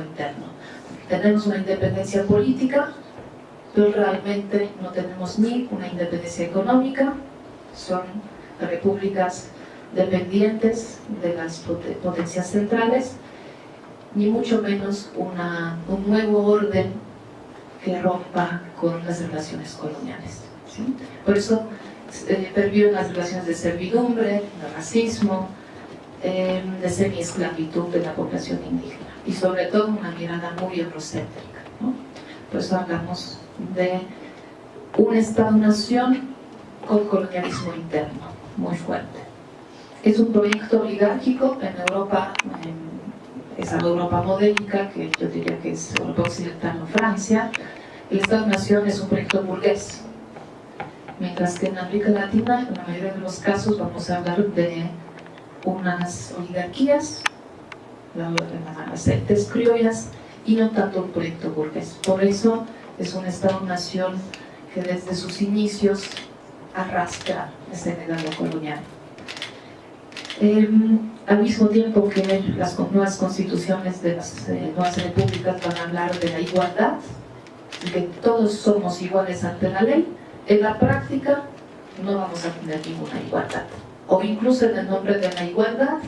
interno. Tenemos una independencia política, pero realmente no tenemos ni una independencia económica, son repúblicas dependientes de las potencias centrales, ni mucho menos un nuevo orden que rompa con las relaciones coloniales. Por eso eh, perviven las relaciones de servidumbre, de racismo, eh, de semi-esclavitud de la población indígena y sobre todo una mirada muy eurocéntrica. Por eso hablamos de un Estado-nación con colonialismo interno muy fuerte. Es un proyecto oligárquico en Europa, en esa Europa modélica, que yo diría que es Europa Occidental o Francia. El Estado-nación es un proyecto burgués, mientras que en América Latina, en la mayoría de los casos, vamos a hablar de unas oligarquías, las entes criollas, y no tanto un proyecto burgués. Por eso es un Estado-nación que desde sus inicios arrastra ese legado colonial. Em, al mismo tiempo que las nuevas constituciones de las eh, nuevas repúblicas van a hablar de la igualdad, que todos somos iguales ante la ley, en la práctica no vamos a tener ninguna igualdad. O incluso en el nombre de la igualdad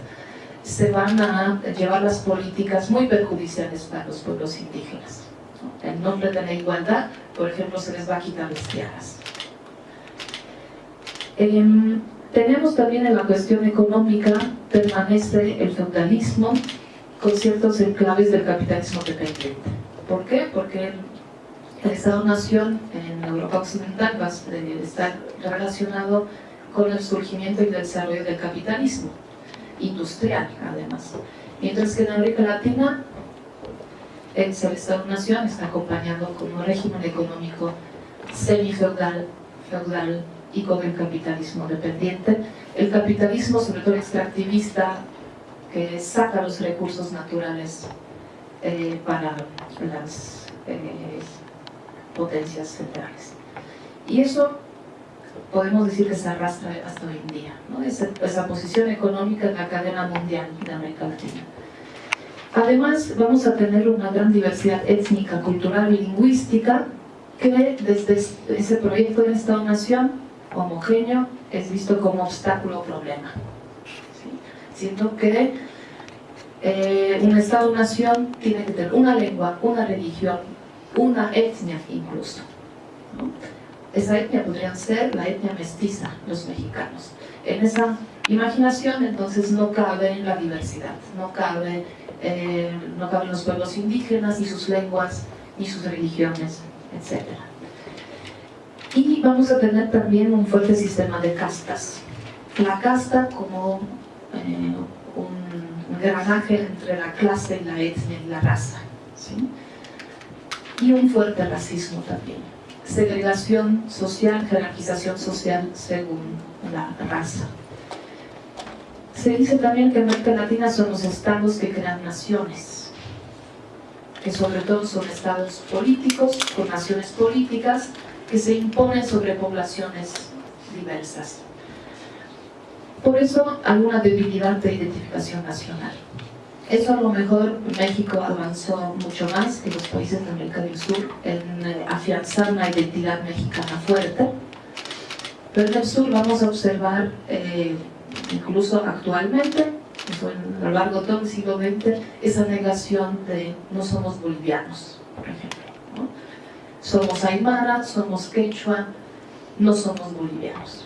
se van a llevar las políticas muy perjudiciales para los pueblos indígenas. En nombre de la igualdad, por ejemplo, se les va a quitar las tierras. Em, tenemos también en la cuestión económica, permanece el feudalismo con ciertos enclaves del capitalismo dependiente. ¿Por qué? Porque el Estado-Nación en Europa Occidental va a estar relacionado con el surgimiento y desarrollo del capitalismo industrial, además. Mientras que en América Latina el Estado-Nación está acompañado con un régimen económico semi-feudal, feudal y con el capitalismo dependiente. El capitalismo, sobre todo extractivista, que saca los recursos naturales eh, para las eh, potencias centrales. Y eso podemos decir que se arrastra hasta hoy en día, esa, posición económica en la cadena mundial de América Latina. Además, vamos a tener una gran diversidad étnica, cultural y lingüística que desde ese proyecto de Estado-Nación homogéneo es visto como obstáculo o problema. Siento que eh, un Estado-nación tiene que tener una lengua, una religión, una etnia incluso. Esa etnia podría ser la etnia mestiza, los mexicanos. En esa imaginación entonces no cabe la diversidad, no cabe, eh, no caben los pueblos indígenas, ni sus lenguas, ni sus religiones, etcétera. Y vamos a tener también un fuerte sistema de castas. La casta como eh, un granaje entre la clase, la etnia y la raza. Y un fuerte racismo también. Segregación social, jerarquización social según la raza. Se dice también que América Latina son los estados que crean naciones, que sobre todo son estados políticos, con naciones políticas, que se imponen sobre poblaciones diversas. Por eso hay una debilidad de identificación nacional. Eso a lo mejor México avanzó mucho más que los países de América del Sur en eh, afianzar una identidad mexicana fuerte. Pero en el sur vamos a observar, eh, incluso actualmente, a lo largo de todo el siglo XX, esa negación de no somos bolivianos, por ejemplo somos aymara, somos quechua, no somos bolivianos.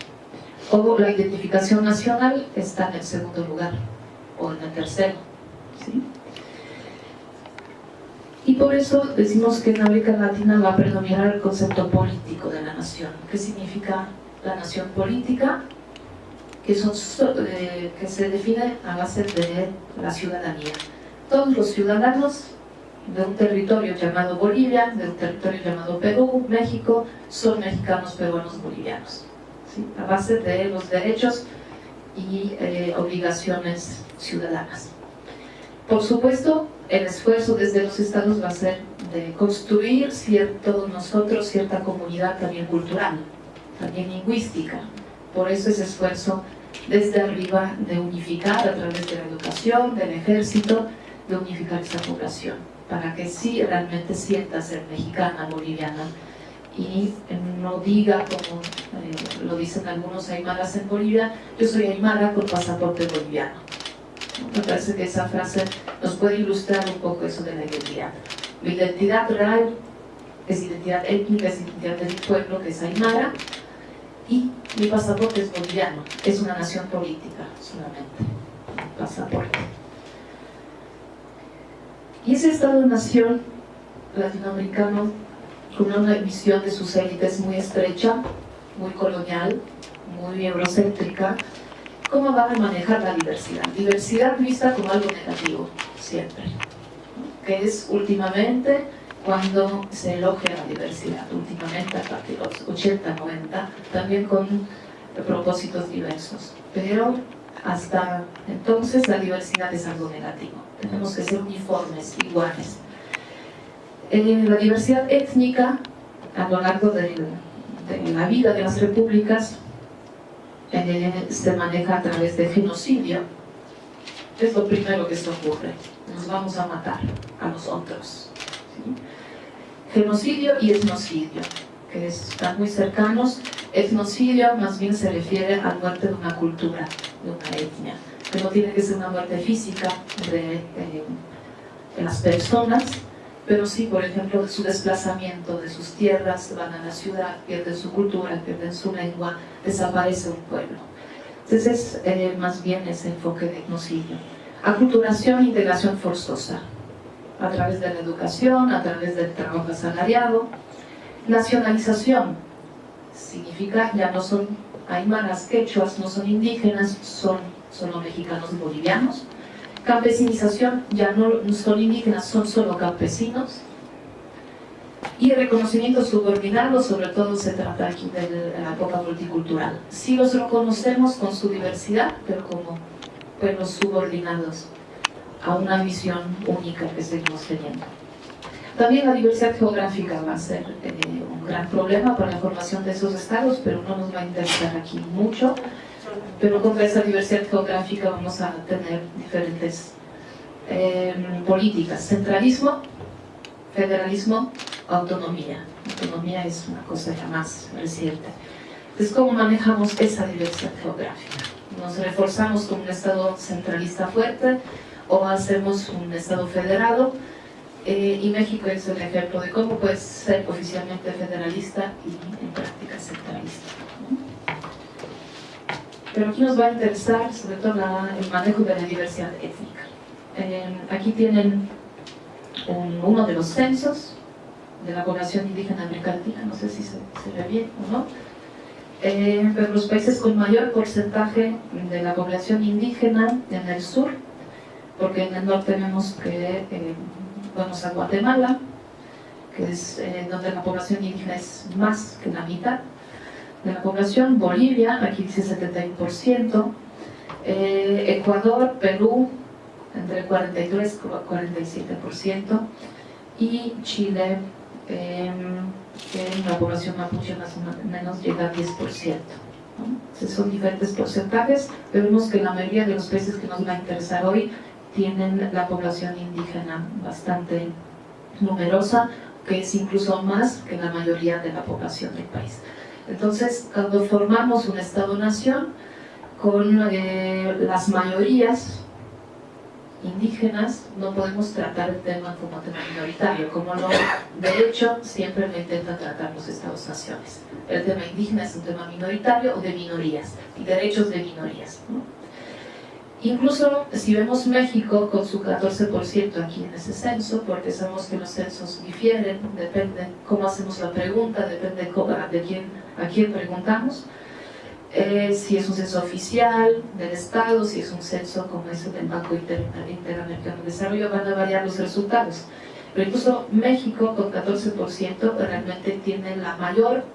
O la identificación nacional está en el segundo lugar, o en el tercero. Y por eso decimos que en América Latina va a predominar el concepto político de la nación. ¿Qué significa la nación política? Que, son, eh, que se define a base de la ciudadanía. Todos los ciudadanos de un territorio llamado Bolivia, de un territorio llamado Perú, México, son mexicanos, peruanos, bolivianos, a base de los derechos y eh, obligaciones ciudadanas. Por supuesto, el esfuerzo desde los estados va a ser de construir cierto nosotros, cierta comunidad también cultural, también lingüística. Por eso ese esfuerzo desde arriba de unificar a través de la educación, del ejército, de unificar esa población. para que sí realmente sienta ser mexicana, boliviana, y no diga, como eh, lo dicen algunos aymaras en Bolivia, yo soy aymara con pasaporte boliviano. Me parece que esa frase nos puede ilustrar un poco eso de la identidad. Mi identidad real es identidad étnica, es identidad del pueblo que es aymara, y mi pasaporte es boliviano, es una nación política solamente, pasaporte. Y ese Estado-nación latinoamericano con una visión de sus élites muy estrecha, muy colonial, muy eurocéntrica, ¿cómo van a manejar la diversidad? Diversidad vista como algo negativo, siempre, que es últimamente cuando se elogia la diversidad, últimamente a partir de los 80, 90, también con propósitos diversos. Pero hasta entonces la diversidad es algo negativo. Tenemos que ser uniformes, iguales. Eh, la diversidad étnica a lo largo de, la vida de las repúblicas se maneja a través de genocidio. Es lo primero que se ocurre. Nos vamos a matar a los otros. Genocidio y etnocidio, que están muy cercanos. Etnocidio más bien se refiere a la muerte de una cultura, de una etnia, que no tiene que ser una muerte física de, eh, de las personas, pero sí, por ejemplo, su desplazamiento de sus tierras, van a la ciudad, pierden su cultura, pierden su lengua, desaparece un pueblo. Entonces, eh, más bien ese enfoque de etnocidio. Aculturación e integración forzosa, a través de la educación, a través del trabajo asalariado. Nacionalización, significa ya no son aymaras, quechuas, no son indígenas, son solo mexicanos bolivianos campesinización, ya no son indígenas, son solo campesinos, y reconocimiento subordinado, sobre todo se trata aquí de la época multicultural. Sí los reconocemos con su diversidad, pero como pueblos subordinados a una visión única que seguimos teniendo. También la diversidad geográfica va a ser eh, un gran problema para la formación de esos estados, pero no nos va a interesar aquí mucho pero contra esa diversidad geográfica vamos a tener diferentes em, políticas. Centralismo, federalismo, autonomía. Autonomía es una cosa ya más reciente. Entonces, ¿cómo manejamos esa diversidad geográfica? ¿Nos reforzamos con un Estado centralista fuerte o hacemos un Estado federado? Eh, y México es el ejemplo de cómo puede ser oficialmente federalista y en práctica centralista. Pero aquí nos va a interesar sobre todo el manejo de la diversidad étnica. Eh, aquí tienen uno de los censos de la población indígena americana, no sé si se, ve bien o no, eh, pero los países con mayor porcentaje de la población indígena en el sur, porque en el norte vemos que eh, vamos a Guatemala, que es donde la población indígena es más que la mitad, de la población, Bolivia, aquí dice 71%, eh, Ecuador, Perú, entre 43 y 47%, y Chile, eh, en la población mapuche más o menos llega a 10%. ¿no? son diferentes porcentajes, pero vemos que la mayoría de los países que nos va a interesar hoy tienen la población indígena bastante numerosa, que es incluso más que la mayoría de la población del país. Entonces, cuando formamos un Estado-Nación con eh, las mayorías indígenas, no podemos tratar el tema como tema minoritario, como lo, de hecho, siempre lo intentan tratar los Estados-Naciones. El tema indígena es un tema minoritario o de minorías, y derechos de minorías. Incluso si vemos México con su 14% aquí en ese censo, porque sabemos que los censos difieren, depende cómo hacemos la pregunta, depende de quién, a quién preguntamos, eh, si es un censo oficial del Estado, si es un censo como ese del Banco Interamericano de Desarrollo, van a variar los resultados. Pero incluso México con 14% realmente tiene la mayor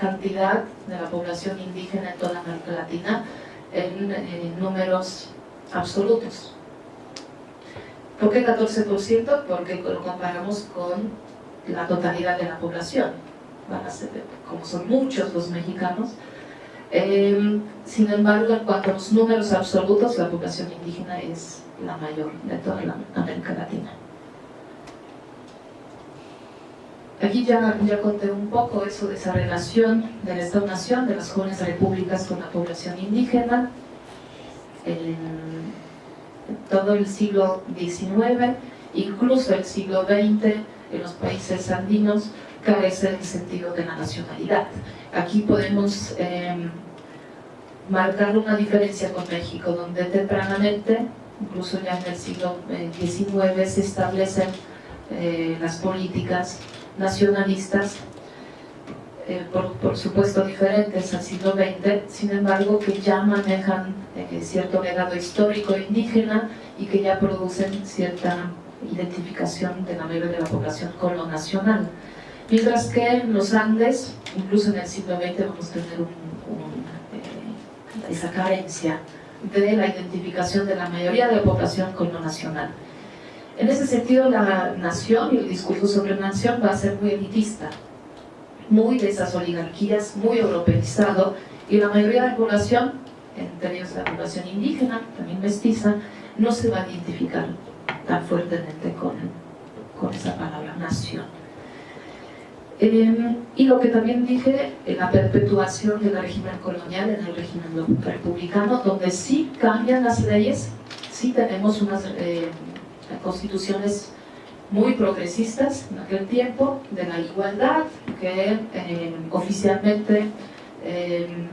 cantidad de la población indígena en toda América Latina en números absolutos. ¿Por qué 14%? Porque lo comparamos con la totalidad de la población. Como son muchos los mexicanos. Em, sin embargo, en cuanto a los números absolutos, la población indígena es la mayor de toda la América Latina. Aquí ya, ya conté un poco eso de esa relación del Estado-Nación, de las jóvenes repúblicas con la población indígena, en todo el siglo XIX, incluso el siglo XX, en los países andinos, carece el sentido de la nacionalidad. Aquí podemos eh, marcar una diferencia con México, donde tempranamente, incluso ya en el siglo XIX, eh, se establecen eh, las políticas nacionalistas, eh, por, supuesto diferentes al siglo XX, sin embargo que ya manejan cierto legado histórico indígena y que ya producen cierta identificación de la mayoría de la población con lo nacional. Mientras que en los Andes, incluso en el siglo XX, vamos a tener esa carencia de la identificación de la mayoría de la población con lo nacional. En ese sentido, la nación y el discurso sobre nación va a ser muy elitista, muy de esas oligarquías, muy europeizado, y la mayoría de la población, entre ellos la población indígena, también mestiza, no se va a identificar tan fuertemente con, con esa palabra nación. Em, y lo que también dije, la perpetuación del régimen colonial en el régimen republicano, donde sí cambian las leyes, sí tenemos unas eh, constituciones muy progresistas en aquel tiempo, de la igualdad, que em, oficialmente em,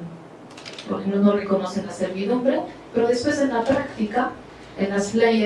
no reconocen la servidumbre, pero después en la práctica, en las leyes